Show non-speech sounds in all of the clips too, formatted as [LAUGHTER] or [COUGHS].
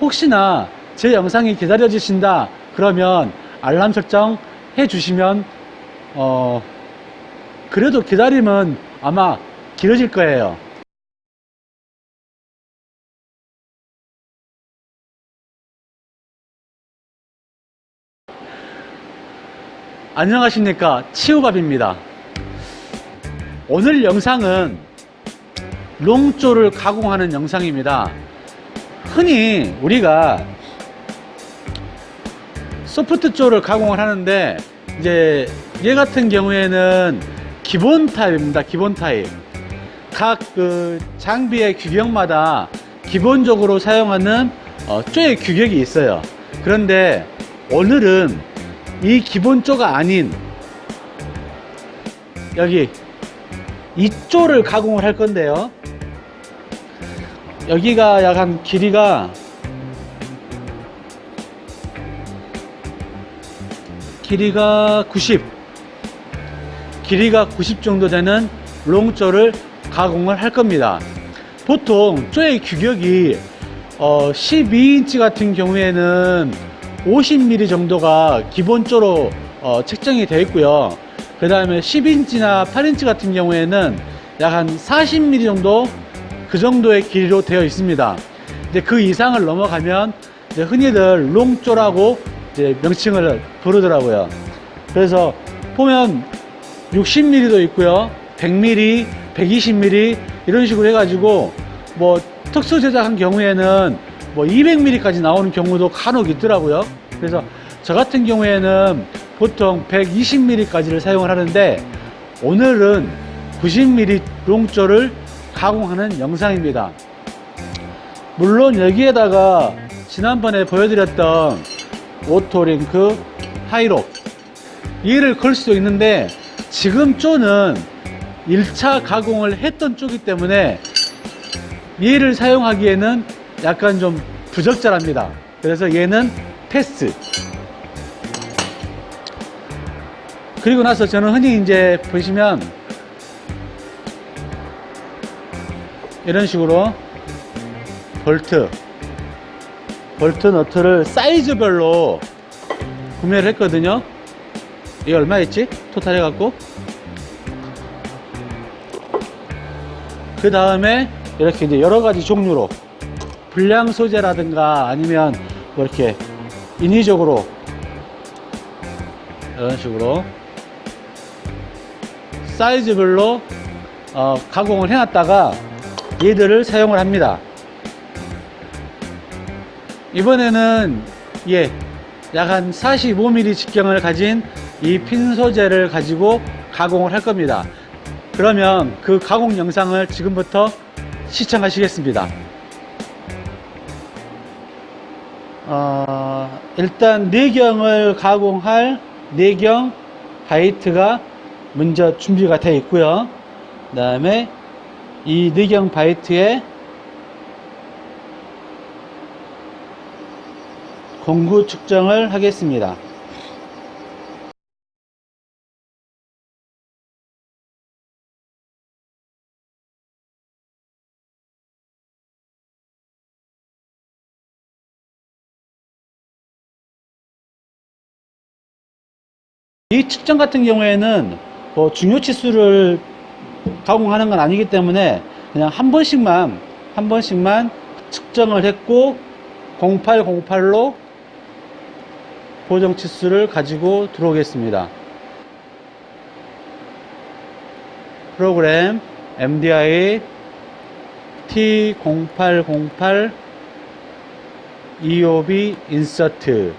혹시나 제 영상이 기다려지신다 그러면 알람 설정 해 주시면 어 그래도 기다림은 아마 길어질 거예요. 안녕하십니까. 치우밥입니다. 오늘 영상은 롱조를 가공하는 영상입니다 흔히 우리가 소프트조를 가공을 하는데 이제 얘 같은 경우에는 기본 타입입니다 기본 타입. 각 그 장비의 규격마다 기본적으로 사용하는 어, 쪼의 규격이 있어요. 그런데 오늘은 이 기본조가 아닌 여기 이조를 가공을 할 건데요 여기가 약간 길이가 길이가 90 길이가 90 정도 되는 롱조를 가공을 할 겁니다. 보통 쪼의 규격이 어 12인치 같은 경우에는 50mm 정도가 기본조로 어 책정이 되어 있고요. 그 다음에 10인치나 8인치 같은 경우에는 약 한 40mm 정도 그 정도의 길이로 되어 있습니다. 이제 그 이상을 넘어가면 이제 흔히들 롱조라고 이제 명칭을 부르더라고요. 그래서 보면 60mm도 있고요. 100mm 120mm 이런 식으로 해가지고 뭐 특수 제작한 경우에는 뭐 200mm까지 나오는 경우도 간혹 있더라고요. 그래서 저 같은 경우에는 보통 120mm까지를 사용을 하는데 오늘은 90mm long jaw를 가공하는 영상입니다. 물론 여기에다가 지난번에 보여드렸던 오토링크 하이록 얘를 걸 수도 있는데 지금 jaw는 1차 가공을 했던 jaw기 때문에 얘를 사용하기에는 약간 좀 부적절합니다. 그래서 얘는 패스. 그리고 나서 저는 흔히 이제 보시면 이런 식으로 볼트 볼트 너트를 사이즈별로 구매를 했거든요 이게 얼마였지? 토탈 해갖고 그 다음에 이렇게 이제 여러가지 종류로 불량 소재라든가 아니면 뭐 이렇게 인위적으로 이런 식으로 사이즈별로 어, 가공을 해놨다가 얘들을 사용을 합니다. 이번에는 예, 약한 45mm 직경을 가진 이 핀 소재를 가지고 가공을 할 겁니다. 그러면 그 가공 영상을 지금부터 시청하시겠습니다. 어, 일단 내경을 가공할 내경 바이트가 먼저 준비가 되어 있고요. 그 다음에 이 내경 바이트에 공구 측정을 하겠습니다. 이 측정 같은 경우에는 뭐 중요 치수를 가공하는 건 아니기 때문에 그냥 한 번씩만 한 번씩만 측정을 했고 0808로 보정 치수를 가지고 들어오겠습니다. 프로그램 MDI T0808 EOB insert.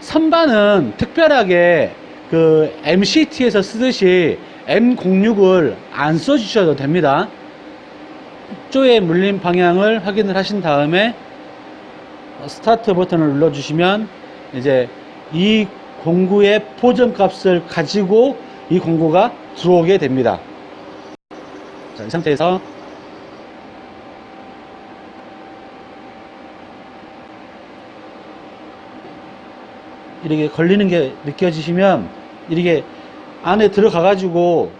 선반은 특별하게 그 MCT에서 쓰듯이 M06을 안 써주셔도 됩니다. jaw의 물림 방향을 확인을 하신 다음에 스타트 버튼을 눌러주시면 이제 이 공구의 보정 값을 가지고 이 공구가 들어오게 됩니다. 자, 이 상태에서 이렇게 걸리는 게 느껴지시면 이렇게 안에 들어가 가지고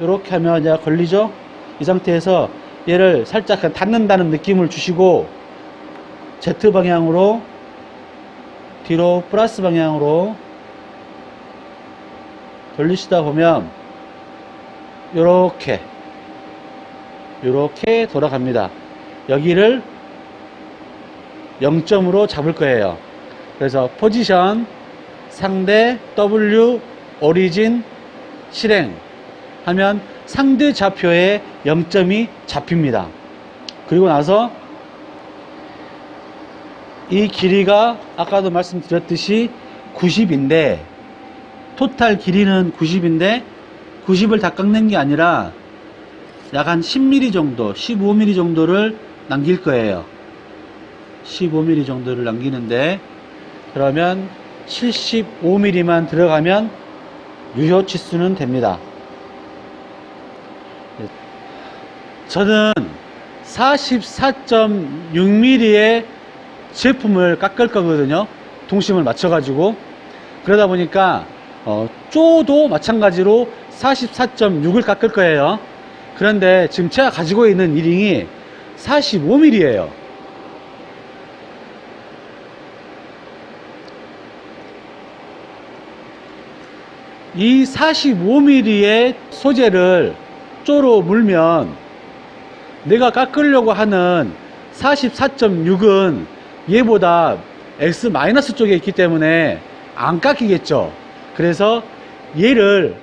이렇게 하면 이제 걸리죠 이 상태에서 얘를 살짝 닫는다는 느낌을 주시고 Z 방향으로 뒤로 플러스 방향으로 돌리시다 보면 요렇게 요렇게 돌아갑니다. 여기를 0점으로 잡을 거예요. 그래서 포지션 상대 W 오리진 실행 하면 상대 좌표에 0점이 잡힙니다. 그리고 나서 이 길이가 아까도 말씀드렸듯이 90인데 토탈 길이는 90인데 90을 다 깎는 게 아니라 약 한 10mm 정도, 15mm 정도를 남길 거예요. 15mm 정도를 남기는데 그러면 75mm만 들어가면 유효 치수는 됩니다. 저는 44.6mm의 제품을 깎을 거거든요. 동심을 맞춰가지고. 그러다 보니까, 어, 쪼도 마찬가지로 44.6을 깎을 거예요. 그런데 지금 제가 가지고 있는 이링이 45mm예요. 이 45mm의 소재를 쪼로 물면 내가 깎으려고 하는 44.6은 얘보다 X 쪽에 있기 때문에 안 깎이겠죠. 그래서 얘를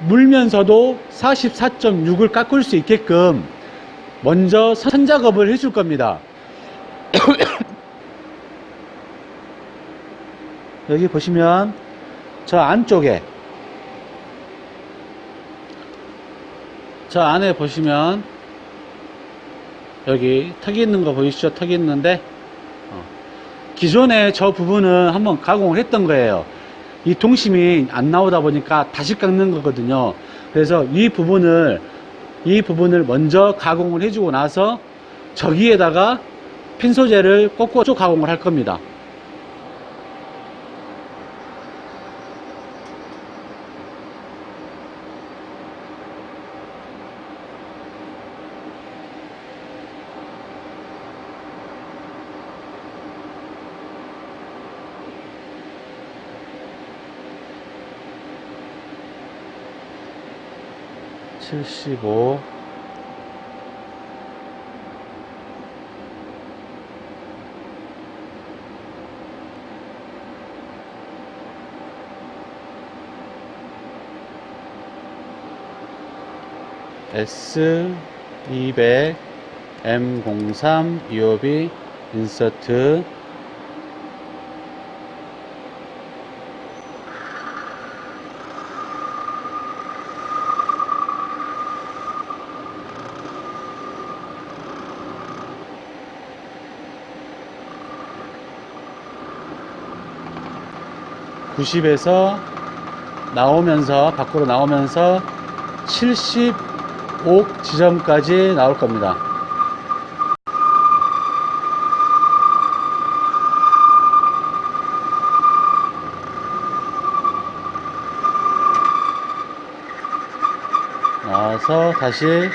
물면서도 44.6을 깎을 수 있게끔 먼저 선 작업을 해줄 겁니다. [COUGHS] 여기 보시면 저 안쪽에 저 안에 보시면 여기 턱이 있는 거 보이시죠? 턱이 있는데 어, 기존에 저 부분은 한번 가공을 했던 거예요. 이 동심이 안 나오다 보니까 다시 깎는 거거든요. 그래서 이 부분을 이 부분을 먼저 가공을 해주고 나서 저기에다가 핀 소재를 꽂고 쭉 가공을 할 겁니다. 칠십오. S 200 M 03 EOB 인서트 (90에서) 나오면서 밖으로 나오면서 75 지점까지 나올 겁니다. 나와서 다시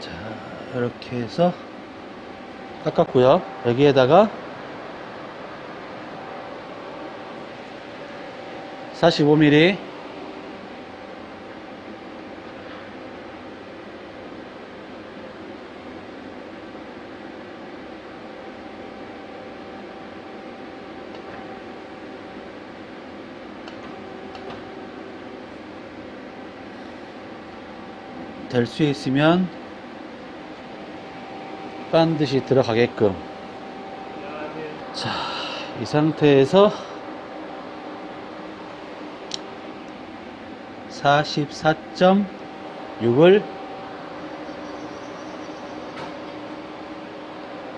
자 이렇게 해서 깎았고요. 여기에다가 45mm 될 수 있으면 반드시 들어가게끔 자, 이 상태에서 44.6을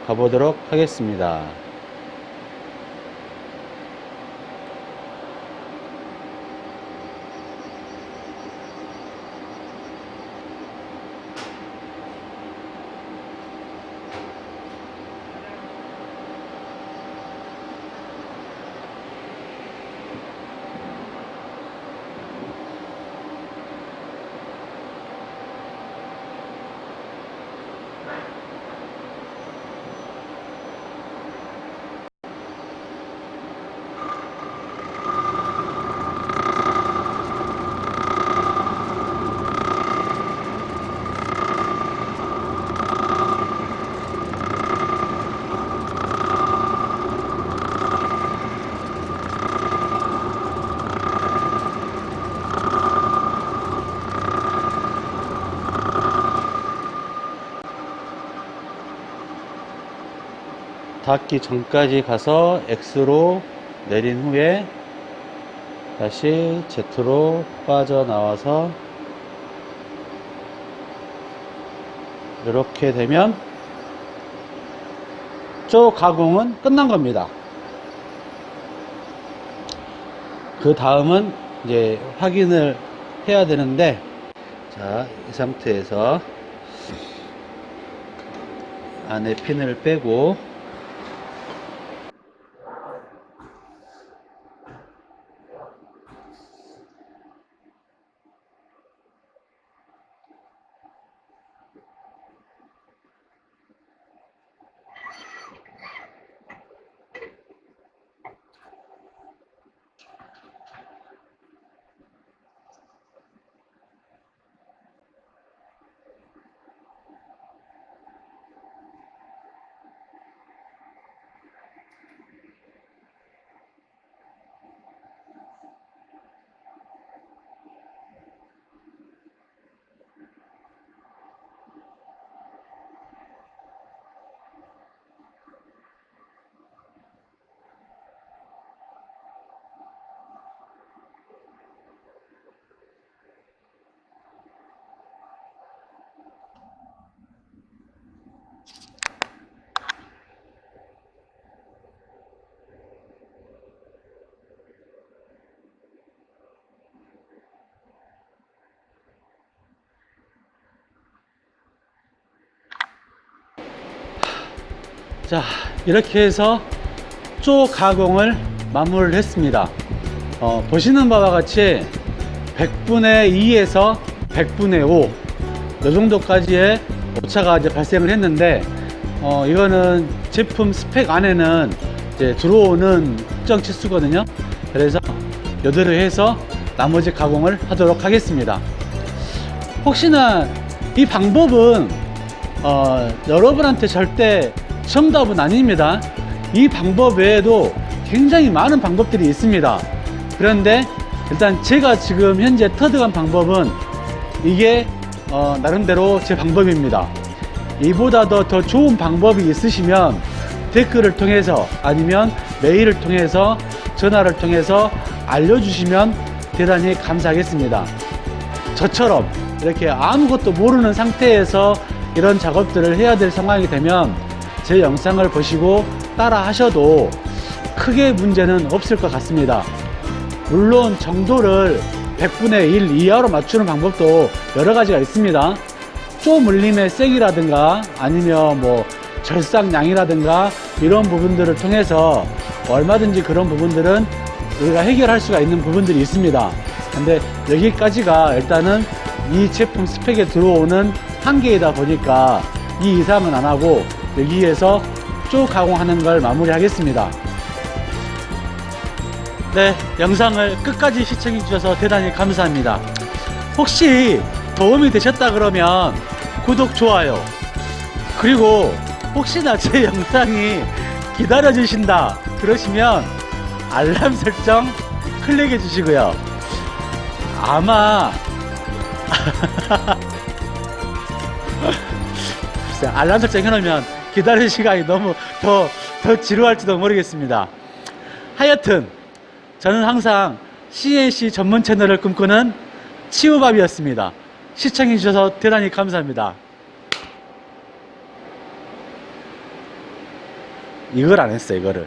가보도록 하겠습니다. 닿기 전까지 가서 X로 내린 후에 다시 Z로 빠져나와서 이렇게 되면 저 가공은 끝난 겁니다. 그 다음은 이제 확인을 해야 되는데 자, 이 상태에서 안에 핀을 빼고 자 이렇게 해서 쪼 가공을 마무리를 했습니다. 어, 보시는 바와 같이 100분의 2에서 100분의 5이 정도까지의 오차가 이제 발생을 했는데 어, 이거는 제품 스펙 안에는 이제 들어오는 특정 치수거든요. 그래서 여대로 해서 나머지 가공을 하도록 하겠습니다. 혹시나 이 방법은 어, 여러분한테 절대 정답은 아닙니다. 이 방법 외에도 굉장히 많은 방법들이 있습니다. 그런데 일단 제가 지금 현재 터득한 방법은 이게 어, 나름대로 제 방법입니다. 이보다 더, 더 좋은 방법이 있으시면 댓글을 통해서 아니면 메일을 통해서 전화를 통해서 알려주시면 대단히 감사하겠습니다. 저처럼 이렇게 아무것도 모르는 상태에서 이런 작업들을 해야 될 상황이 되면 제 영상을 보시고 따라 하셔도 크게 문제는 없을 것 같습니다. 물론 정도를 100분의 1 이하로 맞추는 방법도 여러 가지가 있습니다. 쪼 물림의 색이라든가 아니면 뭐 절삭량이라든가 이런 부분들을 통해서 얼마든지 그런 부분들은 우리가 해결할 수가 있는 부분들이 있습니다. 근데 여기까지가 일단은 이 제품 스펙에 들어오는 한계이다 보니까 이 이상은 안 하고 여기에서 쭉 가공하는 걸 마무리 하겠습니다. 네 영상을 끝까지 시청해 주셔서 대단히 감사합니다. 혹시 도움이 되셨다 그러면 구독 좋아요 그리고 혹시나 제 [LAUGHS] 영상이 기다려 주신다 그러시면 알람 설정 클릭해 주시고요. 아마 [LAUGHS] 알람 설정 해놓으면 기다리는 시간이 너무 더, 더 지루할지도 모르겠습니다. 하여튼 저는 항상 CNC 전문 채널을 꿈꾸는 치우밥이었습니다. 시청해 주셔서 대단히 감사합니다. 이걸 안 했어, 이거를.